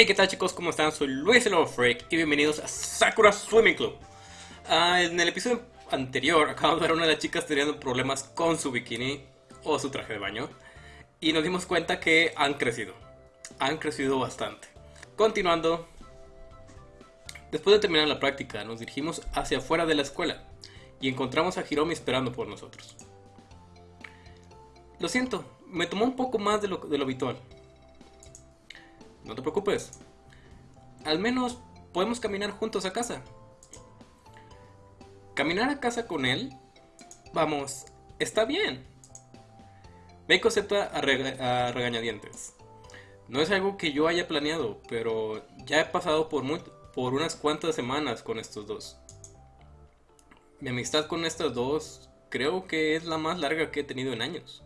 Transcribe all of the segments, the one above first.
Hey, ¿qué tal chicos? ¿Cómo están? Soy Luis el Freak y bienvenidos a Sakura Swimming Club. Ah, en el episodio anterior acabamos de ver a una de las chicas teniendo problemas con su bikini o su traje de baño y nos dimos cuenta que han crecido. Han crecido bastante. Continuando, después de terminar la práctica nos dirigimos hacia afuera de la escuela y encontramos a Hiromi esperando por nosotros. Lo siento, me tomó un poco más de lo, de lo habitual. No te preocupes. Al menos podemos caminar juntos a casa. Caminar a casa con él, vamos, está bien. Meiko acepta a, a regañadientes. No es algo que yo haya planeado, pero ya he pasado por, muy- por unas cuantas semanas con estos dos. Mi amistad con estas dos creo que es la más larga que he tenido en años.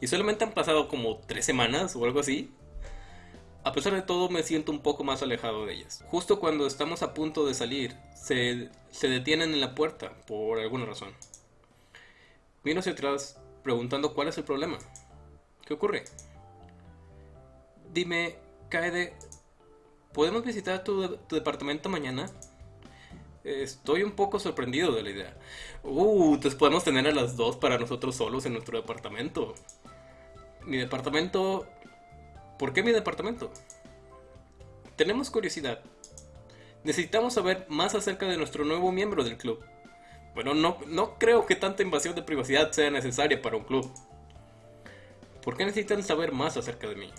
Y solamente han pasado como tres semanas o algo así. A pesar de todo me siento un poco más alejado de ellas. Justo cuando estamos a punto de salir, se, se detienen en la puerta por alguna razón. Miro hacia atrás preguntando cuál es el problema. ¿Qué ocurre? Dime, Kaede, ¿podemos visitar tu, departamento mañana? Estoy un poco sorprendido de la idea. Uh, entonces podemos tener a las dos para nosotros solos en nuestro departamento. Mi departamento... ¿Por qué mi departamento? Tenemos curiosidad. Necesitamos saber más acerca de nuestro nuevo miembro del club. Bueno, no, no creo que tanta invasión de privacidad sea necesaria para un club. ¿Por qué necesitan saber más acerca de mí?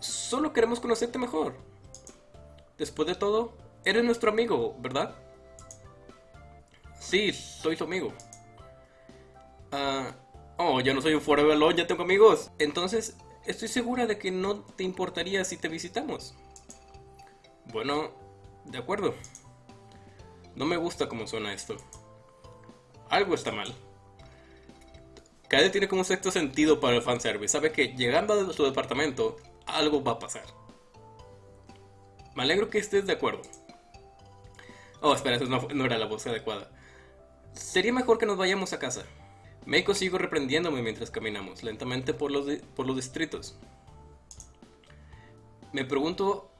Solo queremos conocerte mejor. Después de todo, eres nuestro amigo, ¿verdad? Sí, soy su amigo. Ah, oh, yo no soy un forever alone, ya tengo amigos. Entonces, estoy segura de que no te importaría si te visitamos. Bueno, de acuerdo. No me gusta cómo suena esto. Algo está mal. Kaede tiene como un sexto sentido para el fanservice. Sabe que llegando a su departamento, algo va a pasar. Me alegro que estés de acuerdo. Oh, espera, eso no, no era la voz adecuada. Sería mejor que nos vayamos a casa. Meiko sigo reprendiéndome mientras caminamos lentamente por los, por los distritos. Me pregunto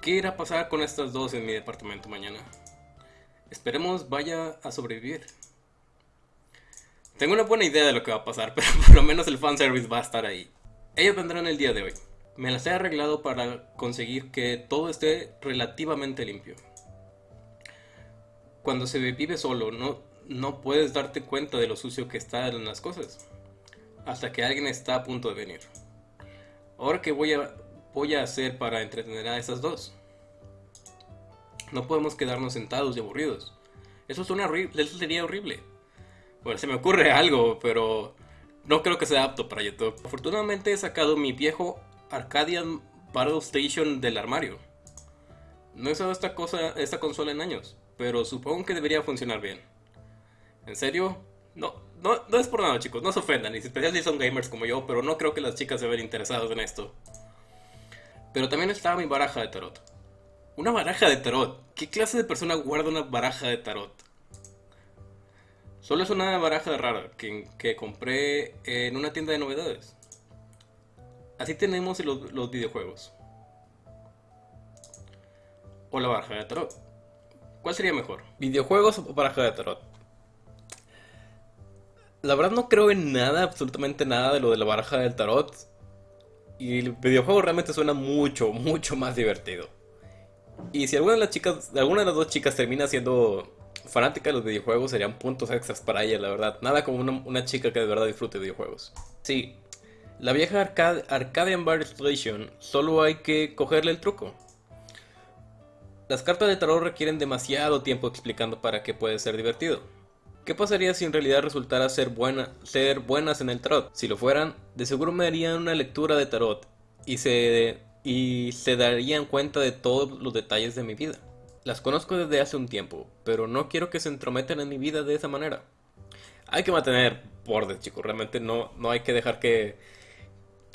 qué irá a pasar con estas dos en mi departamento mañana. Esperemos vaya a sobrevivir. Tengo una buena idea de lo que va a pasar, pero por lo menos el fanservice va a estar ahí. Ellos vendrán el día de hoy. Me las he arreglado para conseguir que todo esté relativamente limpio. Cuando se vive solo, no, no puedes darte cuenta de lo sucio que están las cosas. Hasta que alguien está a punto de venir. Ahora, ¿qué voy a, voy a hacer para entretener a esas dos? No podemos quedarnos sentados y aburridos. Eso, suena horrible, eso sería horrible. Bueno, se me ocurre algo, pero no creo que sea apto para YouTube. Afortunadamente he sacado mi viejo Arcadian Battle Station del armario. No he usado esta cosa, esta consola en años, pero supongo que debería funcionar bien. ¿En serio? No, no, no es por nada chicos, no se ofendan, y especialmente si son gamers como yo, pero no creo que las chicas se ven interesadas en esto. Pero también está mi baraja de tarot. Una baraja de tarot. ¿Qué clase de persona guarda una baraja de tarot? Solo es una baraja rara que, que compré en una tienda de novedades. Así tenemos los, los videojuegos. O la baraja de tarot. ¿Cuál sería mejor? ¿Videojuegos o baraja de tarot? La verdad no creo en nada, absolutamente nada de lo de la baraja del tarot. Y el videojuego realmente suena mucho, mucho más divertido. Y si alguna de las chicas, alguna de las dos chicas termina siendo fanática de los videojuegos, serían puntos extras para ella, la verdad. Nada como una, chica que de verdad disfrute de videojuegos. Sí, la vieja Arcade, Arcadian Bar Station, solo hay que cogerle el truco. Las cartas de tarot requieren demasiado tiempo explicando para qué puede ser divertido. ¿Qué pasaría si en realidad resultara ser, buena, ser buenas en el tarot? Si lo fueran, de seguro me harían una lectura de tarot y se, y se darían cuenta de todos los detalles de mi vida. Las conozco desde hace un tiempo, pero no quiero que se entrometan en mi vida de esa manera. Hay que mantener bordes, chicos. Realmente no, no hay que dejar que,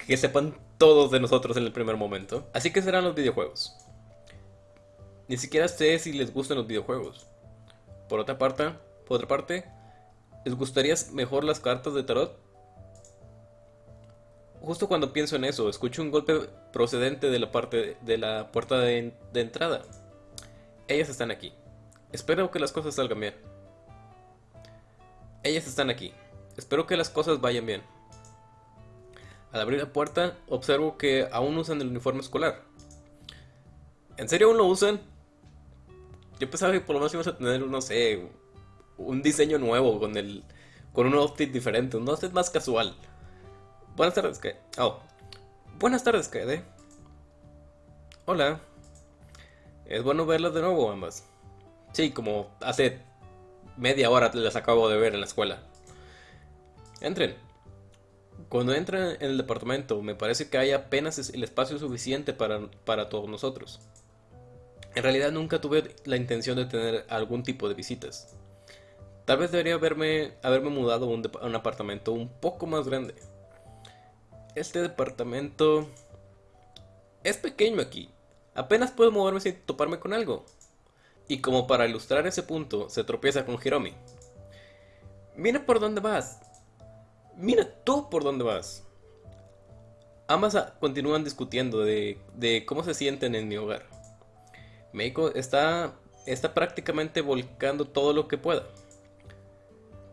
que sepan todos de nosotros en el primer momento. Así que serán los videojuegos. Ni siquiera sé si les gustan los videojuegos. Por otra parte, otra parte, ¿les gustaría mejor las cartas de tarot? Justo cuando pienso en eso, escucho un golpe procedente de la parte de la puerta de, de entrada. Ellas están aquí. Espero que las cosas salgan bien. Ellas están aquí. Espero que las cosas vayan bien. Al abrir la puerta, observo que aún usan el uniforme escolar. ¿En serio aún lo usan? Yo pensaba que por lo menos íbamos a tener, no sé, un diseño nuevo con el con un outfit diferente, un outfit más casual. Buenas tardes, ¿qué? Oh. Buenas tardes, ¿qué? Hola. Es bueno verlas de nuevo, ambas. Sí, como hace media hora las acabo de ver en la escuela. Entren. Cuando entran en el departamento, me parece que hay apenas el espacio suficiente para, para todos nosotros. En realidad nunca tuve la intención de tener algún tipo de visitas. Tal vez debería haberme, haberme mudado a un, a un apartamento un poco más grande. Este departamento es pequeño aquí. Apenas puedo moverme sin toparme con algo. Y como para ilustrar ese punto, se tropieza con Hiromi. Mira por dónde vas. Mira tú por dónde vas. Ambas continúan discutiendo de, de cómo se sienten en mi hogar. Meiko está, está prácticamente volcando todo lo que pueda.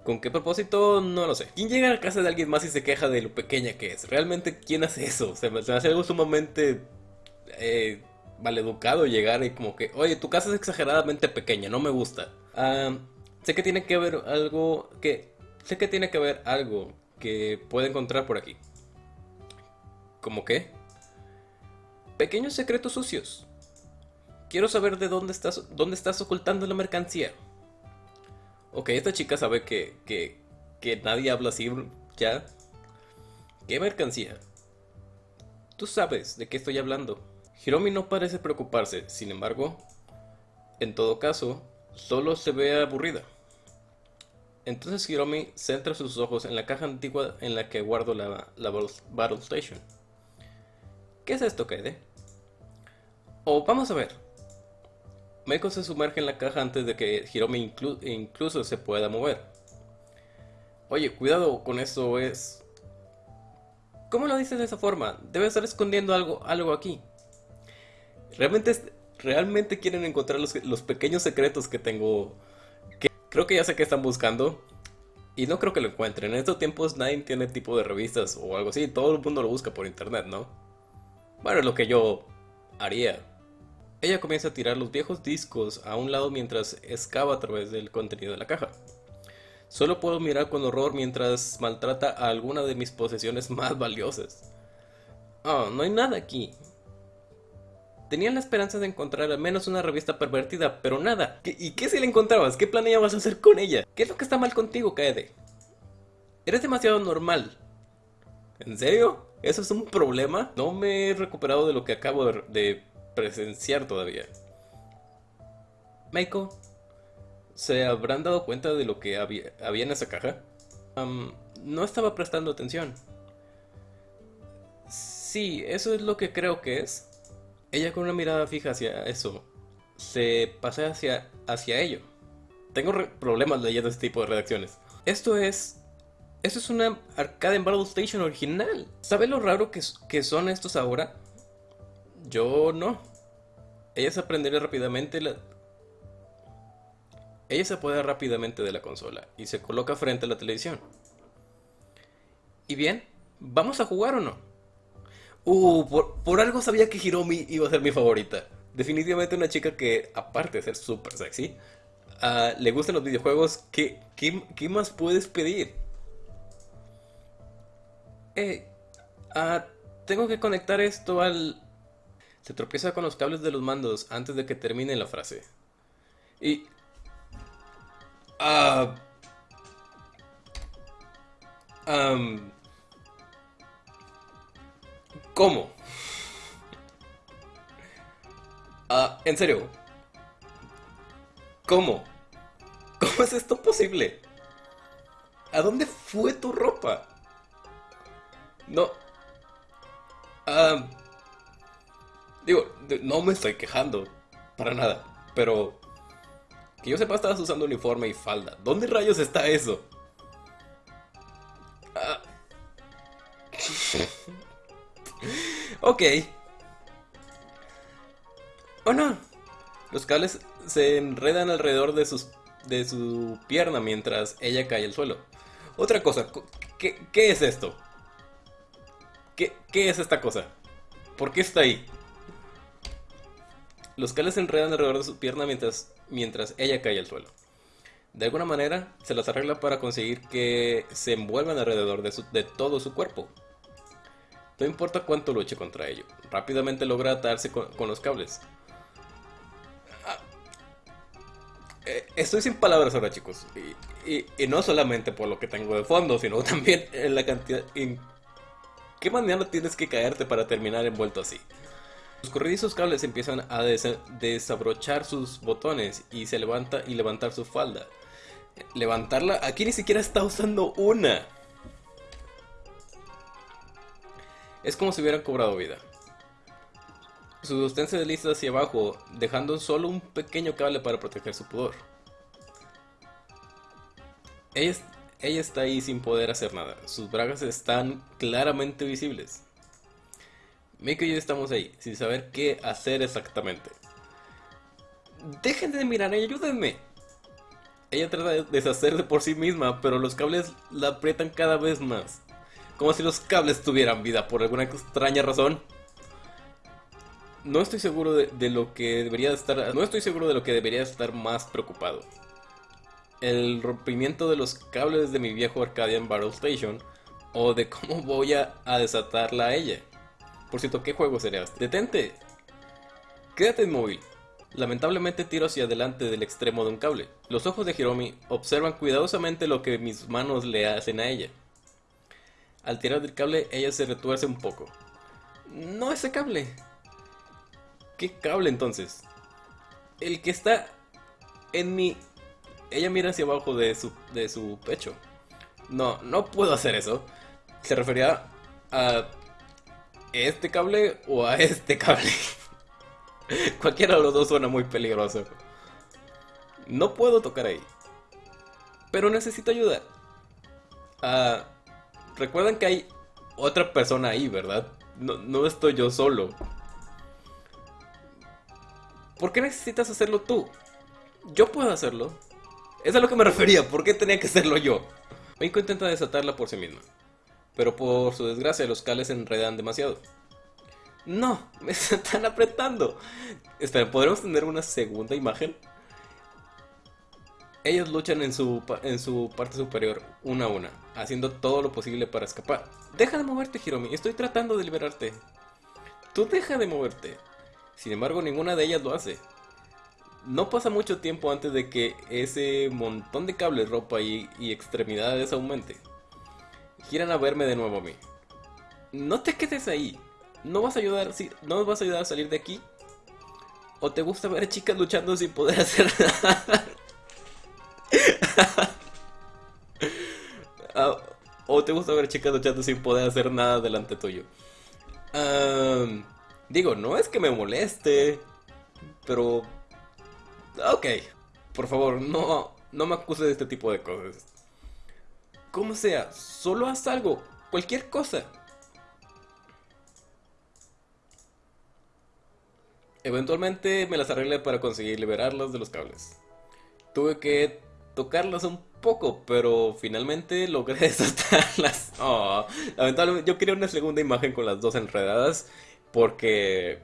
¿Con qué propósito? No lo sé. ¿Quién llega a la casa de alguien más y se queja de lo pequeña que es? ¿Realmente quién hace eso? Se me, hace algo sumamente eh, maleducado llegar y como que, oye, tu casa es exageradamente pequeña, no me gusta. Sé que tiene que haber algo que... Sé que tiene que haber algo que puede encontrar por aquí. ¿Cómo qué? Pequeños secretos sucios. Quiero saber de dónde estás, dónde estás ocultando la mercancía. Ok, esta chica sabe que, que, que nadie habla así ya. ¿Qué mercancía? Tú sabes de qué estoy hablando. Hiromi no parece preocuparse, sin embargo, en todo caso, solo se ve aburrida. Entonces Hiromi centra sus ojos en la caja antigua en la que guardo la, la Battle Station. ¿Qué es esto, Kaede? Oh, vamos a ver. Meiko se sumerge en la caja antes de que Hiromi incluso se pueda mover. Oye, cuidado con eso, es... ¿Cómo lo dices de esa forma? Debe estar escondiendo algo, algo aquí. Realmente, realmente quieren encontrar los, los pequeños secretos que tengo. Que creo que ya sé que están buscando. Y no creo que lo encuentren. En estos tiempos nadie tiene tipo de revistas o algo así. Todo el mundo lo busca por internet, ¿no? Bueno, es lo que yo haría. Ella comienza a tirar los viejos discos a un lado mientras excava a través del contenido de la caja. Solo puedo mirar con horror mientras maltrata a alguna de mis posesiones más valiosas. Oh, no hay nada aquí. Tenía la esperanza de encontrar al menos una revista pervertida, pero nada. ¿Y qué si la encontrabas? ¿Qué planeabas hacer con ella? ¿Qué es lo que está mal contigo, Kaede? Eres demasiado normal. ¿En serio? ¿Eso es un problema? No me he recuperado de lo que acabo de presenciar todavía. Meiko, ¿se habrán dado cuenta de lo que había, en esa caja? no estaba prestando atención. Sí, eso es lo que creo que es. Ella con una mirada fija hacia eso, se pasea hacia, hacia ello. Tengo problemas leyendo este tipo de redacciones. Esto es... Esto es una arcade en Battle Station original. ¿Sabe lo raro que, que son estos ahora? Yo no. Ella se aprendería rápidamente la... Ella se apodera rápidamente de la consola y se coloca frente a la televisión. ¿Y bien? ¿Vamos a jugar o no? Uh, por, algo sabía que Hiromi iba a ser mi favorita. Definitivamente una chica que, aparte de ser súper sexy, uh, le gustan los videojuegos. ¿Qué, qué, más puedes pedir? Eh, uh, tengo que conectar esto al se tropieza con los cables de los mandos antes de que termine la frase. Y... Ah... ¿Cómo? Ah, en serio. ¿Cómo? ¿Cómo es esto posible? ¿A dónde fue tu ropa? No. Ah... Digo, no me estoy quejando, para nada, pero que yo sepa estabas usando uniforme y falda. ¿Dónde rayos está eso? Ah. ok. Oh no. Los cables se enredan alrededor de, sus, de su pierna mientras ella cae al suelo. Otra cosa, ¿qué, qué es esto? ¿Qué, ¿Qué es esta cosa? ¿Por qué está ahí? Los cables se enredan alrededor de su pierna mientras, mientras ella cae al suelo. De alguna manera, se las arregla para conseguir que se envuelvan alrededor de, todo su cuerpo. No importa cuánto luche contra ello, rápidamente logra atarse con, los cables. Ah, eh, estoy sin palabras ahora, chicos. Y, no solamente por lo que tengo de fondo, sino también en la cantidad... ¿Qué manera tienes que caerte para terminar envuelto así? Los corredizos cables empiezan a desabrochar sus botones y se levanta y levantar su falda. Levantarla, aquí ni siquiera está usando una. Es como si hubieran cobrado vida. Su sostén se desliza hacia abajo, dejando solo un pequeño cable para proteger su pudor. Ella está ahí sin poder hacer nada. Sus bragas están claramente visibles. Miko y yo estamos ahí, sin saber qué hacer exactamente. Dejen de mirar y ayúdenme. Ella trata de deshacerse por sí misma, pero los cables la aprietan cada vez más. Como si los cables tuvieran vida por alguna extraña razón. No estoy seguro de, lo que debería estar. No estoy seguro de lo que debería estar más preocupado. El rompimiento de los cables de mi viejo Arcadian Battle Station. O de cómo voy a desatarla a ella. Por cierto, ¿qué juego sería este? ¡Detente! Quédate inmóvil. Lamentablemente tiro hacia adelante del extremo de un cable. Los ojos de Hiromi observan cuidadosamente lo que mis manos le hacen a ella. Al tirar del cable, ella se retuerce un poco. No ese cable. ¿Qué cable entonces? El que está en mi... Ella mira hacia abajo de su, de su pecho. No, no puedo hacer eso. Se refería a este cable o a este cable. Cualquiera de los dos suena muy peligroso. No puedo tocar ahí. Pero necesito ayuda. Ah, recuerdan que hay otra persona ahí, ¿verdad? No, no estoy yo solo. ¿Por qué necesitas hacerlo tú? Yo puedo hacerlo. Es a lo que me refería. ¿Por qué tenía que hacerlo yo? Meiko intenta desatarla por sí misma pero por su desgracia los cables se enredan demasiado. No, me están apretando. Espera, ¿podremos tener una segunda imagen? Ellos luchan en su, en su parte superior, una a una, haciendo todo lo posible para escapar. Deja de moverte, Hiromi, estoy tratando de liberarte. Tú deja de moverte. Sin embargo, ninguna de ellas lo hace. No pasa mucho tiempo antes de que ese montón de cables, ropa y, y extremidades aumente. Quieran a verme de nuevo a mí. No te quedes ahí. ¿No vas a ayudar, si, no vas a ayudar a salir de aquí? ¿O te gusta ver chicas luchando sin poder hacer nada? Ah, ¿O te gusta ver chicas luchando sin poder hacer nada delante tuyo? digo, no es que me moleste, pero... Ok, por favor, no, no me acuses de este tipo de cosas como sea, solo haz algo, cualquier cosa. Eventualmente me las arreglé para conseguir liberarlas de los cables. Tuve que tocarlas un poco, pero finalmente logré desatarlas. Oh, lamentablemente yo quería una segunda imagen con las dos enredadas porque...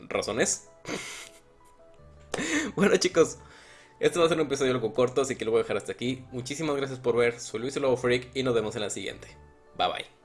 razones. bueno chicos, este va a ser un episodio algo corto, así que lo voy a dejar hasta aquí. Muchísimas gracias por ver, soy Luis Lobo Freak y nos vemos en la siguiente. Bye bye.